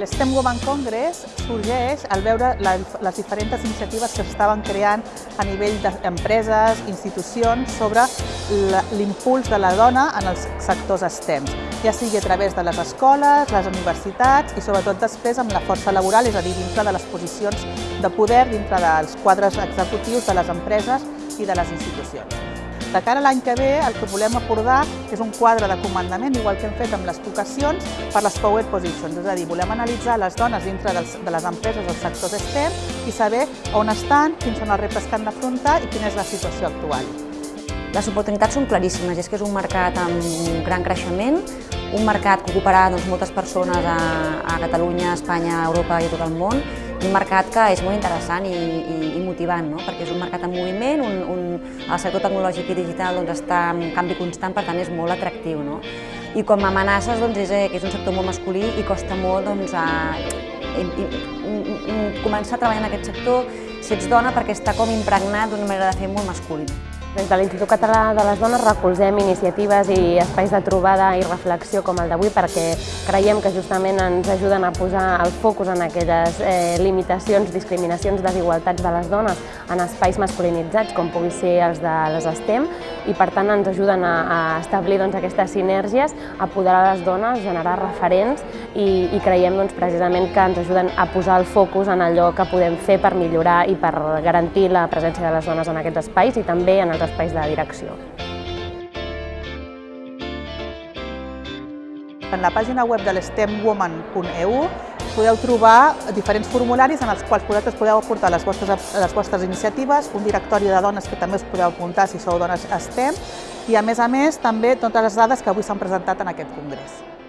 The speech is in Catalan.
L'STEM Women Congress sorgeix al veure les diferents iniciatives que s'estaven creant a nivell d'empreses, institucions, sobre l'impuls de la dona en els sectors STEM, ja sigui a través de les escoles, les universitats i sobretot després amb la força laboral, és a dir, dintre de les posicions de poder, dintre dels quadres executius de les empreses i de les institucions. De cara a l'any que ve, el que volem abordar és un quadre de comandament, igual que hem fet amb les vocacions, per les Power Positions, és a dir, volem analitzar les dones dintre de les empreses dels sectors STEM i saber on estan, quins són els reptes que han d'afrontar i quina és la situació actual. Les oportunitats són claríssimes, és que és un mercat amb un gran creixement, un mercat que ocuparà doncs, moltes persones a, a Catalunya, a Espanya, a Europa i a tot el món, un mercat que és molt interessant i, i, i motivant, no? perquè és un mercat en moviment, un, un, el sector tecnològic i digital doncs, està en canvi constant, per tant és molt atractiu. No? I com a amenaces doncs, és, que és un sector molt masculí i costa molt doncs, a, a, a, a començar a treballar en aquest sector si ets dona perquè està com impregnat d'una manera de fer molt masculina. Des de l'Institut Català de les Dones recolzem iniciatives i espais de trobada i reflexió com el d'avui perquè creiem que justament ens ajuden a posar el focus en aquelles eh, limitacions, discriminacions, desigualtats de les dones en espais masculinitzats com pugui ser els de les STEM i per tant ens ajuden a, a establir doncs, aquestes sinergies, a apoderar les dones, generar referents i, i creiem doncs, precisament que ens ajuden a posar el focus en allò que podem fer per millorar i per garantir la presència de les dones en aquests espais i també en els espais de direcció. En la pàgina web de l'stemwoman.eu podeu trobar diferents formularis en els quals vosaltres podeu aportar les vostres, les vostres iniciatives, un directori de dones que també us podeu apuntar si sou dones STEM i a més a més també totes les dades que avui s'han presentat en aquest congrés.